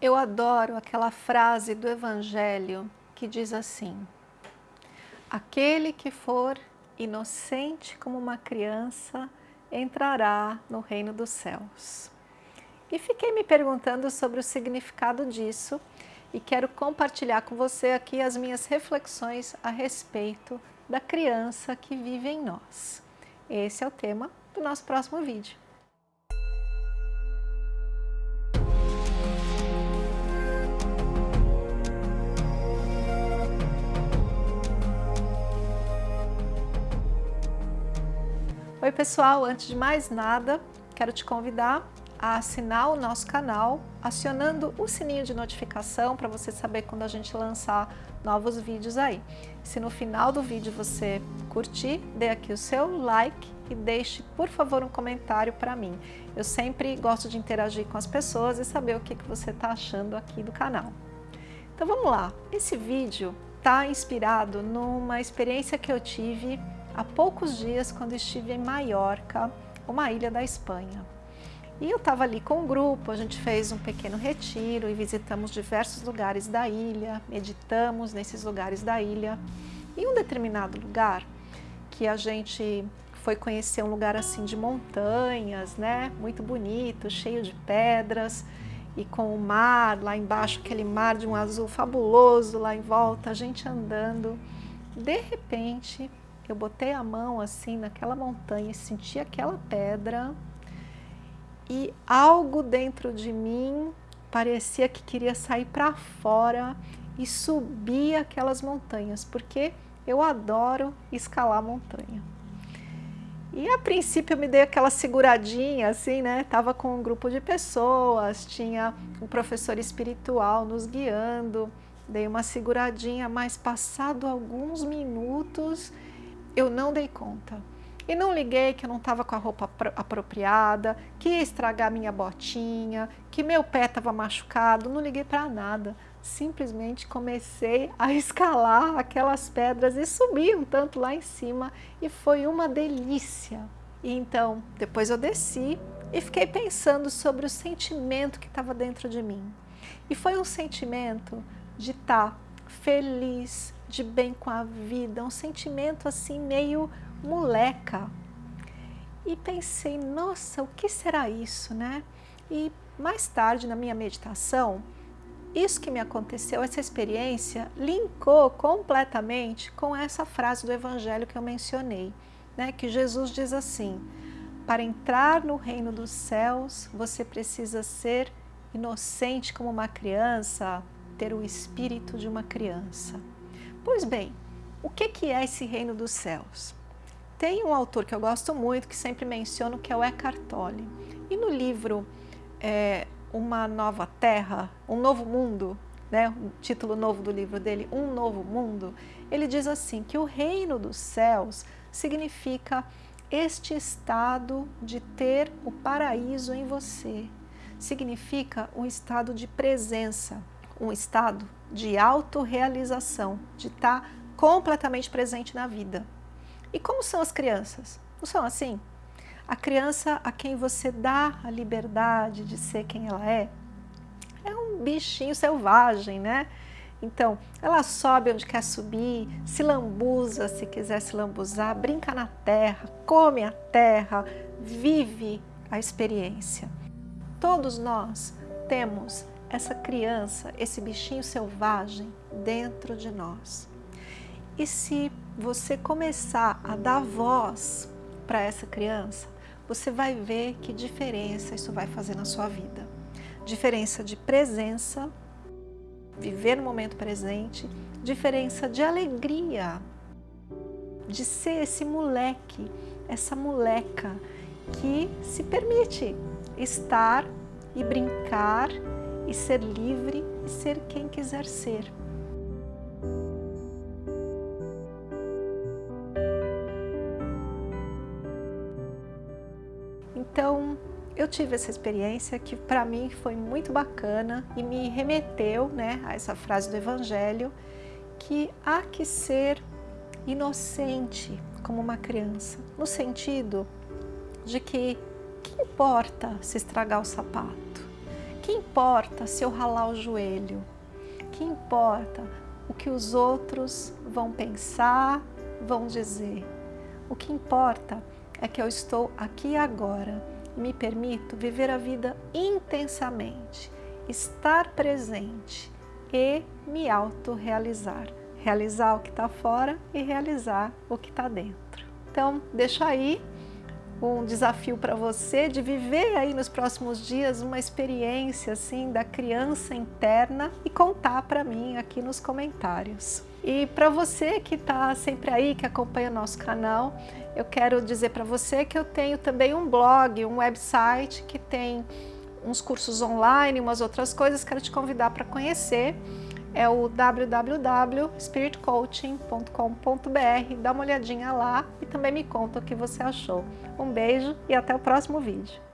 Eu adoro aquela frase do Evangelho que diz assim: Aquele que for inocente como uma criança entrará no reino dos céus. E fiquei me perguntando sobre o significado disso e quero compartilhar com você aqui as minhas reflexões a respeito da criança que vive em nós. Esse é o tema do nosso próximo vídeo. Oi pessoal, antes de mais nada, quero te convidar a assinar o nosso canal, acionando o sininho de notificação para você saber quando a gente lançar novos vídeos aí. Se no final do vídeo você curtir, dê aqui o seu like e deixe, por favor, um comentário para mim. Eu sempre gosto de interagir com as pessoas e saber o que, que você está achando aqui do canal. Então vamos lá, esse vídeo está inspirado numa experiência que eu tive há poucos dias quando estive em Maiorca, uma ilha da Espanha. E eu estava ali com um grupo, a gente fez um pequeno retiro e visitamos diversos lugares da ilha, meditamos nesses lugares da ilha. Em um determinado lugar, que a gente foi conhecer um lugar assim de montanhas, né? Muito bonito, cheio de pedras e com o mar lá embaixo, aquele mar de um azul fabuloso lá em volta, a gente andando. De repente, eu botei a mão assim naquela montanha senti aquela pedra e algo dentro de mim parecia que queria sair para fora e subir aquelas montanhas, porque eu adoro escalar montanha. E a princípio eu me dei aquela seguradinha, assim, né? Tava com um grupo de pessoas, tinha um professor espiritual nos guiando, dei uma seguradinha, mas passado alguns minutos eu não dei conta. E não liguei que eu não estava com a roupa apropriada, que ia estragar minha botinha, que meu pé estava machucado, não liguei para nada. Simplesmente comecei a escalar aquelas pedras e subir um tanto lá em cima e foi uma delícia. E então, depois eu desci e fiquei pensando sobre o sentimento que estava dentro de mim. E foi um sentimento de estar tá feliz, de bem com a vida, um sentimento assim meio moleca. E pensei, nossa, o que será isso, né? E mais tarde na minha meditação, isso que me aconteceu, essa experiência, linkou completamente com essa frase do evangelho que eu mencionei, né? Que Jesus diz assim, para entrar no reino dos céus, você precisa ser inocente como uma criança, ter o espírito de uma criança. Pois bem, o que é esse reino dos céus? Tem um autor que eu gosto muito, que sempre menciono, que é o Eckhart Tolle. E no livro é, Uma Nova Terra, Um Novo Mundo, né, o título novo do livro dele, Um Novo Mundo, ele diz assim, que o reino dos céus significa este estado de ter o paraíso em você. Significa um estado de presença, um estado de autorrealização, de estar tá completamente presente na vida. E como são as crianças? Não são assim? A criança a quem você dá a liberdade de ser quem ela é, é um bichinho selvagem, né? Então, ela sobe onde quer subir, se lambuza se quiser se lambuzar, brinca na terra, come a terra, vive a experiência. Todos nós temos essa criança, esse bichinho selvagem dentro de nós. E se você começar a dar voz para essa criança, você vai ver que diferença isso vai fazer na sua vida. Diferença de presença, viver no momento presente, diferença de alegria, de ser esse moleque, essa moleca que se permite estar e brincar e ser livre e ser quem quiser ser. Então, eu tive essa experiência que para mim foi muito bacana e me remeteu né, a essa frase do Evangelho que há que ser inocente como uma criança, no sentido de que que importa se estragar o sapato? Que importa se eu ralar o joelho? Que importa o que os outros vão pensar, vão dizer? O que importa é que eu estou aqui agora e me permito viver a vida intensamente, estar presente e me autorrealizar. Realizar o que está fora e realizar o que está dentro. Então, deixa aí um desafio para você de viver aí nos próximos dias uma experiência assim da criança interna e contar para mim aqui nos comentários. E para você que está sempre aí, que acompanha nosso canal, eu quero dizer para você que eu tenho também um blog, um website que tem uns cursos online, umas outras coisas, quero te convidar para conhecer. É o www.spiritcoaching.com.br, dá uma olhadinha lá e também me conta o que você achou. Um beijo e até o próximo vídeo.